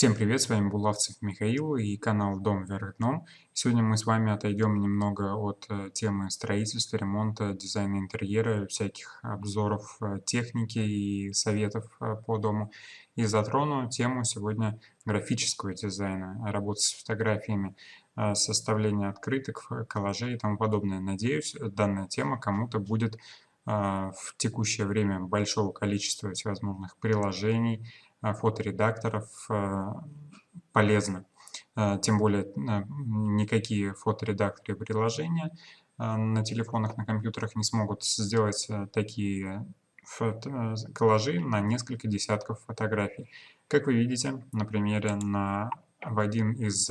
Всем привет, с вами Булавцев Михаил и канал Дом вверх дном. Сегодня мы с вами отойдем немного от э, темы строительства, ремонта, дизайна интерьера, всяких обзоров э, техники и советов э, по дому. И затрону тему сегодня графического дизайна, работы с фотографиями, составления открыток, коллажей и тому подобное. Надеюсь, данная тема кому-то будет в текущее время большого количества всевозможных приложений, фоторедакторов э, полезно. Э, тем более никакие фоторедакторы приложения на телефонах, на компьютерах не смогут сделать такие коллажи на несколько десятков фотографий. Как вы видите на примере на, в один из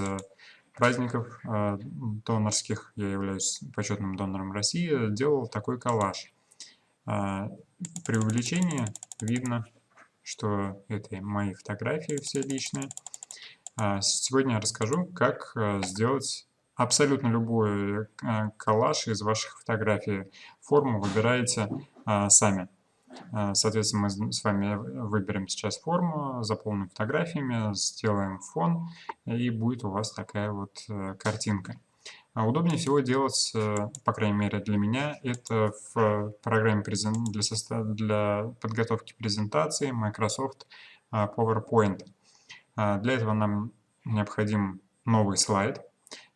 праздников донорских, я являюсь почетным донором России, делал такой коллаж. При увеличении видно что это мои фотографии все личные. А, сегодня я расскажу, как э, сделать абсолютно любой э, коллаж из ваших фотографий. Форму выбираете а, сами. А, соответственно, мы с вами выберем сейчас форму, заполним фотографиями, сделаем фон, и будет у вас такая вот э, картинка. А удобнее всего делать, э, по крайней мере для меня, это в программе для, для подготовки презентации Microsoft а, PowerPoint. А, для этого нам необходим новый слайд.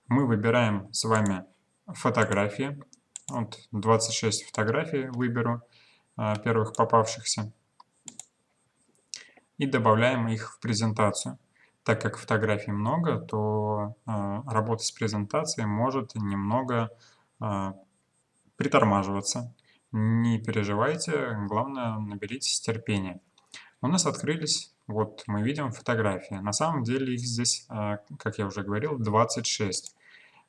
Мы выбираем с вами фотографии. Вот 26 фотографий выберу, первых попавшихся. И добавляем их в презентацию так как фотографий много, то э, работа с презентацией может немного э, притормаживаться. Не переживайте, главное наберитесь терпения. У нас открылись, вот мы видим фотографии. На самом деле их здесь, э, как я уже говорил, 26.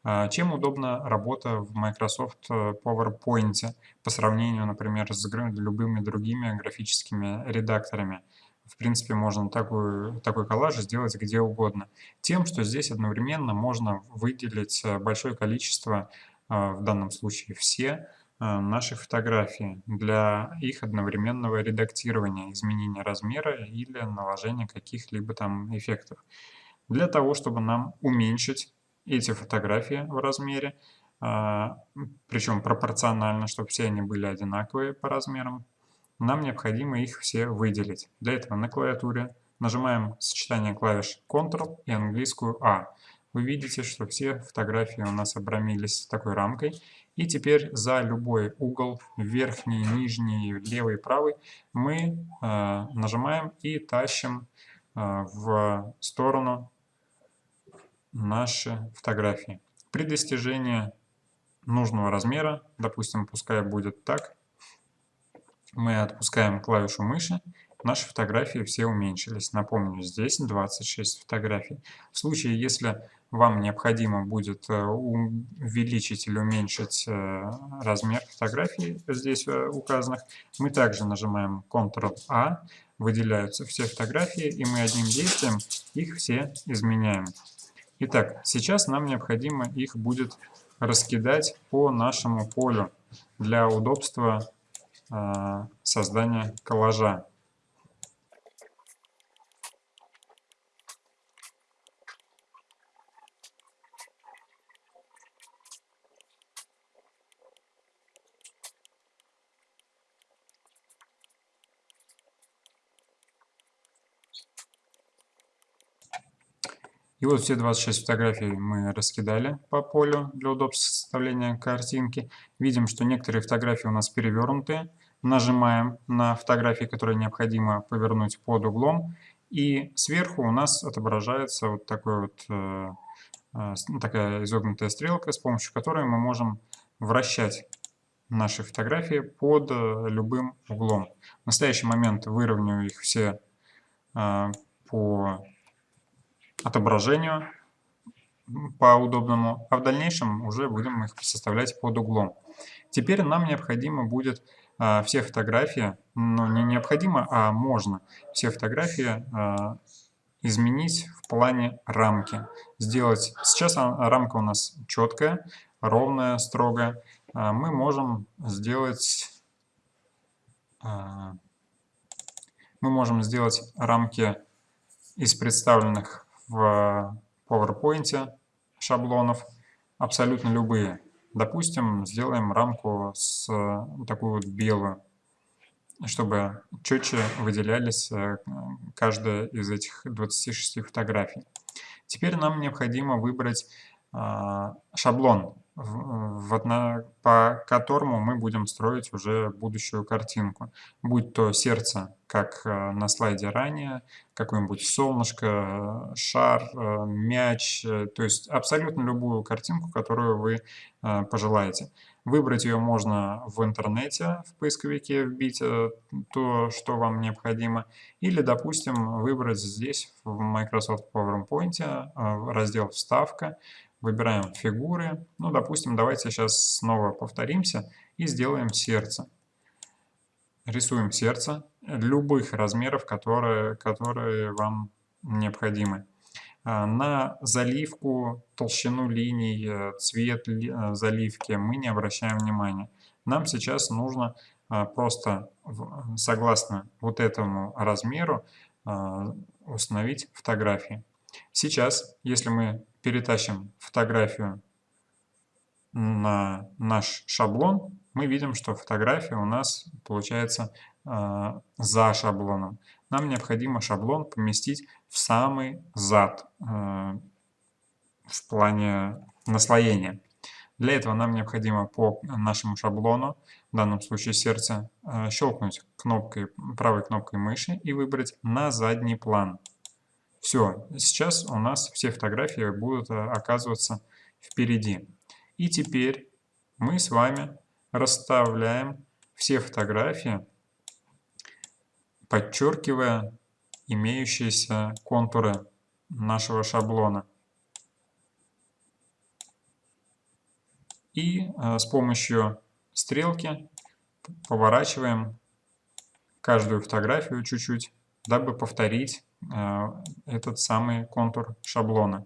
Э, чем удобна работа в Microsoft PowerPoint по сравнению, например, с любыми другими графическими редакторами? В принципе, можно такой, такой коллаж сделать где угодно. Тем, что здесь одновременно можно выделить э, большое количество, э, в данном случае все, э, наши фотографии для их одновременного редактирования, изменения размера или наложения каких-либо там эффектов. Для того, чтобы нам уменьшить эти фотографии в размере, причем пропорционально, чтобы все они были одинаковые по размерам, нам необходимо их все выделить. Для этого на клавиатуре нажимаем сочетание клавиш Ctrl и английскую A. Вы видите, что все фотографии у нас обрамились такой рамкой. И теперь за любой угол, верхний, нижний, левый, правый, мы э, нажимаем и тащим э, в сторону наши фотографии. При достижении нужного размера, допустим, пускай будет так, мы отпускаем клавишу мыши, наши фотографии все уменьшились. Напомню, здесь 26 фотографий. В случае, если вам необходимо будет э, увеличить или уменьшить э, размер фотографий здесь э, указанных, мы также нажимаем Ctrl-A, выделяются все фотографии, и мы одним действием их все изменяем. Итак, сейчас нам необходимо их будет раскидать по нашему полю для удобства создания коллажа. И вот все 26 фотографий мы раскидали по полю для удобства составления картинки. Видим, что некоторые фотографии у нас перевернутые. Нажимаем на фотографии, которые необходимо повернуть под углом. И сверху у нас отображается вот, такой вот э, э, такая изогнутая стрелка, с помощью которой мы можем вращать наши фотографии под э, любым углом. В настоящий момент выровняю их все по отображению по удобному, а в дальнейшем уже будем их составлять под углом. Теперь нам необходимо будет а, все фотографии, ну не необходимо, а можно все фотографии а, изменить в плане рамки. Сделать, сейчас рамка у нас четкая, ровная, строгая. А, мы можем сделать, а, мы можем сделать рамки из представленных в PowerPoint шаблонов абсолютно любые. Допустим, сделаем рамку с такую вот белую, чтобы четче выделялись э, каждая из этих 26 фотографий. Теперь нам необходимо выбрать а, шаблон, по которому мы будем строить уже будущую картинку. Будь то сердце, как э, на слайде ранее, какое-нибудь солнышко, шар, э, мяч, то есть абсолютно любую картинку, которую вы пожелаете. Выбрать ее можно в интернете, в поисковике вбить э, то, что вам необходимо. Или, допустим, выбрать здесь, в Microsoft PowerPoint, э, раздел «Вставка». Выбираем фигуры. Ну, допустим, давайте сейчас снова повторимся и сделаем сердце. Рисуем сердце любых размеров, которые, которые вам необходимы. А, на заливку, толщину линий, э, цвет э, заливки мы не обращаем внимания. Нам сейчас нужно просто, согласно вот этому размеру, установить фотографии. Сейчас, если мы перетащим фотографию на наш шаблон, мы видим, что фотография у нас получается за шаблоном нам необходимо шаблон поместить в самый зад э, в плане наслоения. Для этого нам необходимо по нашему шаблону, в данном случае сердце, э, щелкнуть кнопкой, правой кнопкой мыши и выбрать на задний план. Все, сейчас у нас все фотографии будут э, оказываться впереди. И теперь мы с вами расставляем все фотографии подчеркивая имеющиеся контуры нашего шаблона. И э, с помощью стрелки поворачиваем каждую фотографию чуть-чуть, дабы повторить э, этот самый контур шаблона.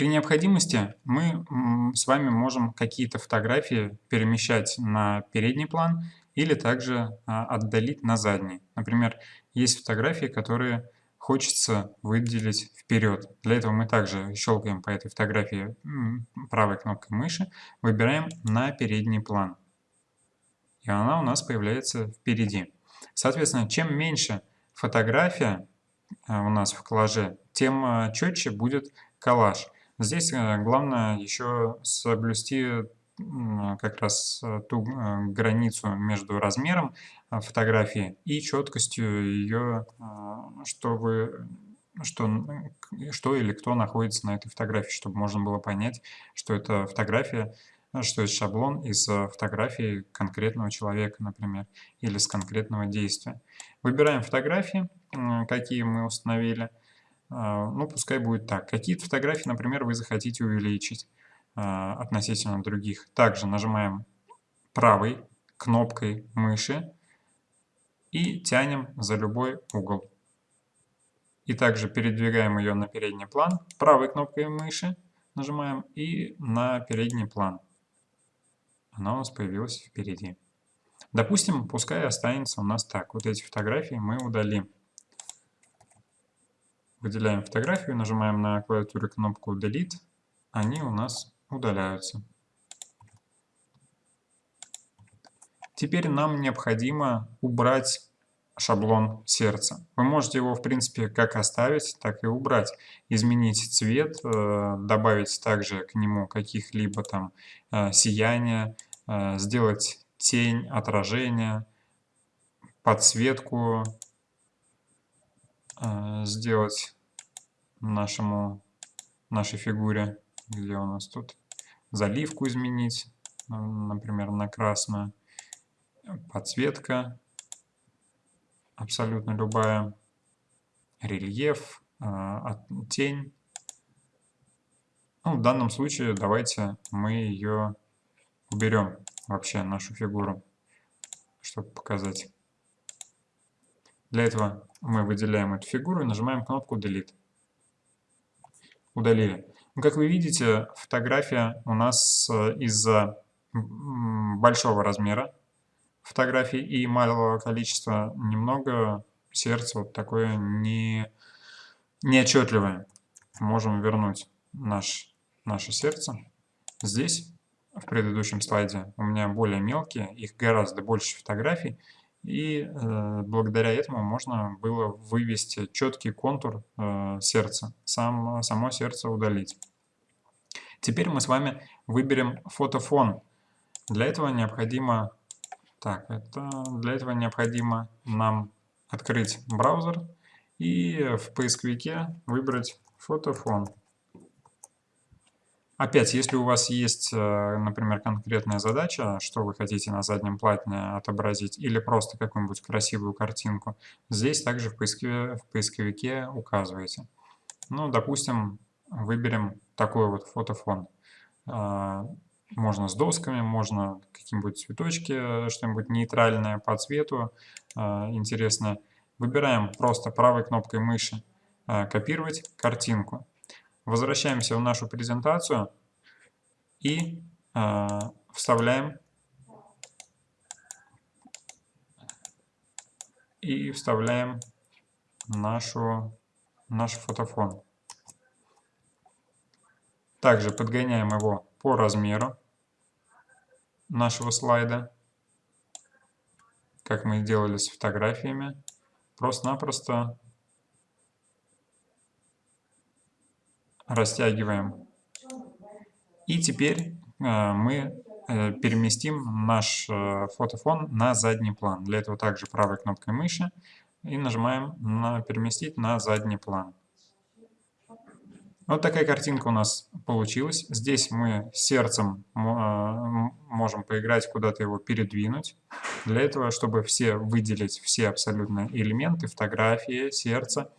При необходимости мы с вами можем какие-то фотографии перемещать на передний план или также а, отдалить на задний. Например, есть фотографии, которые хочется выделить вперед. Для этого мы также щелкаем по этой фотографии правой кнопкой мыши, выбираем на передний план. И она у нас появляется впереди. Соответственно, чем меньше фотография а, у нас в коллаже, тем а, четче будет коллаж. Здесь э, главное еще соблюсти как раз э, ту э, границу между размером фотографии и четкостью ее, что вы что, что или кто находится на этой фотографии, чтобы можно было понять, что это фотография, что это шаблон из фотографии конкретного человека, например, или с конкретного действия. Выбираем фотографии, какие мы установили, ну, пускай будет так. Какие-то фотографии, например, вы захотите увеличить а, относительно других. Также нажимаем правой кнопкой мыши и тянем за любой угол. И также передвигаем ее на передний план, правой кнопкой мыши нажимаем и на передний план. Она у нас появилась впереди. Допустим, пускай останется у нас так. Вот эти фотографии мы удалим. Выделяем фотографию, нажимаем на клавиатуре кнопку Delete, они у нас удаляются. Теперь нам необходимо убрать шаблон сердца. Вы можете его, в принципе, как оставить, так и убрать. Изменить цвет, э, добавить также к нему каких-либо там э, сияния, э, сделать тень, отражение, подсветку, сделать нашему, нашей фигуре, где у нас тут, заливку изменить, например, на красную, подсветка, абсолютно любая, рельеф, э, тень. Ну, в данном случае давайте мы ее уберем вообще нашу фигуру, чтобы показать. Для этого мы выделяем эту фигуру и нажимаем кнопку Delete. Удалили. Ну, как вы видите, фотография у нас э, из-за большого размера фотографий и малого количества немного сердце вот такое не, неотчетливое. Можем вернуть наш, наше сердце. Здесь, в предыдущем слайде, у меня более мелкие, их гораздо больше фотографий. И э, благодаря этому можно было вывести четкий контур э, сердца, сам, само сердце удалить. Теперь мы с вами выберем фотофон. Для этого необходимо, так, это, для этого необходимо нам открыть браузер и в поисковике выбрать фотофон. Опять, если у вас есть, э, например, конкретная задача, что вы хотите на заднем плане отобразить, или просто какую-нибудь красивую картинку, здесь также в поисковике, в поисковике указываете. Ну, допустим, выберем такой вот фотофон. А, можно с досками, можно какие-нибудь цветочки, что-нибудь нейтральное по цвету, а, интересное. Выбираем просто правой кнопкой мыши «Копировать картинку». Возвращаемся в нашу презентацию и вставляем и вставляем нашу, наш фотофон. Также подгоняем его по размеру нашего слайда, как мы делали с фотографиями. Просто-напросто растягиваем. И теперь э, мы э, переместим наш э, фотофон на задний план. Для этого также правой кнопкой мыши и нажимаем на «Переместить на задний план». Вот такая картинка у нас получилась. Здесь мы сердцем можем поиграть, куда-то его передвинуть. Для этого, чтобы все выделить все абсолютно элементы, фотографии, сердце,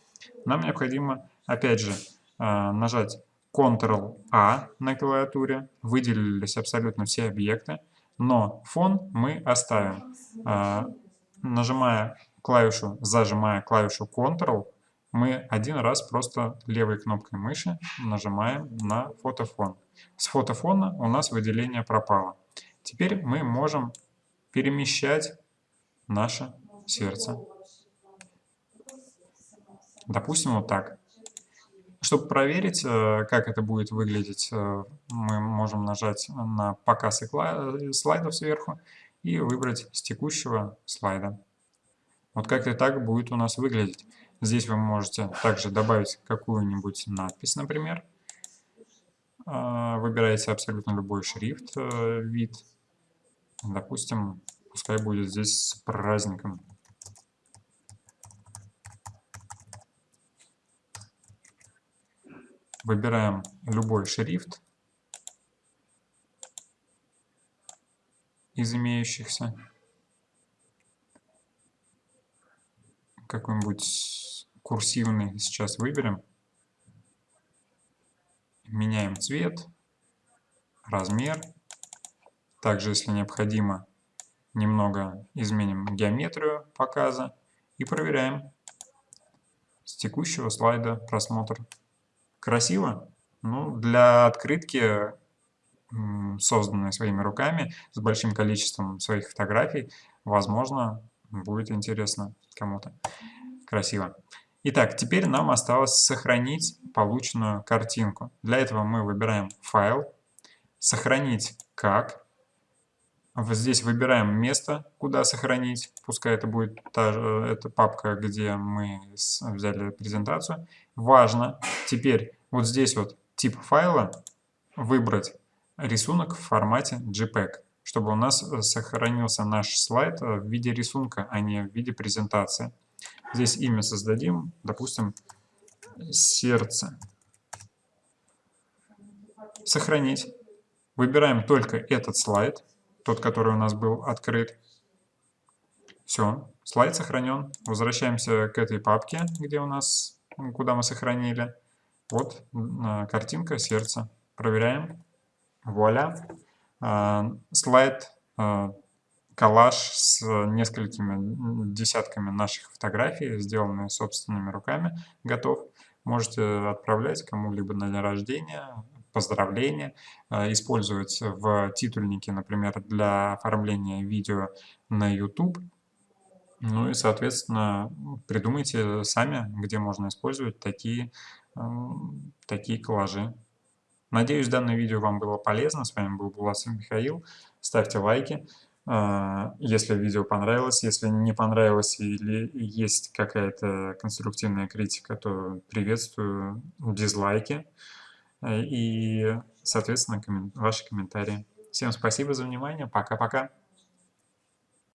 нам необходимо, опять же, нажать Ctrl-A на клавиатуре. Выделились абсолютно все объекты, но фон мы оставим. А, нажимая клавишу, зажимая клавишу Ctrl, мы один раз просто левой кнопкой мыши нажимаем на фотофон. С фотофона у нас выделение пропало. Теперь мы можем перемещать наше сердце. Допустим, вот так. Чтобы проверить, э, как это будет выглядеть, э, мы можем нажать на показ слайдов сверху и выбрать с текущего слайда. Вот как это так будет у нас выглядеть. Здесь вы можете также добавить какую-нибудь надпись, например. Выбираете абсолютно любой шрифт, э, вид. Допустим, пускай будет здесь с праздником. Выбираем любой шрифт из имеющихся. Какой-нибудь курсивный сейчас выберем. Меняем цвет, размер. Также, если необходимо, немного изменим геометрию показа и проверяем с текущего слайда просмотр. Красиво? Ну, для открытки, созданной своими руками, с большим количеством своих фотографий, возможно, будет интересно кому-то. Красиво. Итак, теперь нам осталось сохранить полученную картинку. Для этого мы выбираем «Файл», «Сохранить как». Здесь выбираем место, куда сохранить. Пускай это будет та же эта папка, где мы взяли презентацию. Важно теперь вот здесь вот тип файла выбрать рисунок в формате JPEG, чтобы у нас сохранился наш слайд в виде рисунка, а не в виде презентации. Здесь имя создадим, допустим, сердце. Сохранить. Выбираем только этот слайд, тот, который у нас был открыт. Все, слайд сохранен. Возвращаемся к этой папке, где у нас, куда мы сохранили. Вот картинка сердца. Проверяем. Вуаля. а, слайд, а, коллаж с несколькими десятками наших фотографий, сделанные собственными руками, готов. Можете отправлять кому-либо на день рождения, поздравления, использовать в титульнике, например, для оформления видео на YouTube. Ну и, соответственно, придумайте сами, где можно использовать такие, такие коллажи. Надеюсь, данное видео вам было полезно. С вами был Буласов Михаил. Ставьте лайки, а, если видео понравилось. Если не понравилось или есть какая-то конструктивная критика, то приветствую дизлайки и, соответственно, ваши комментарии. Всем спасибо за внимание. Пока-пока.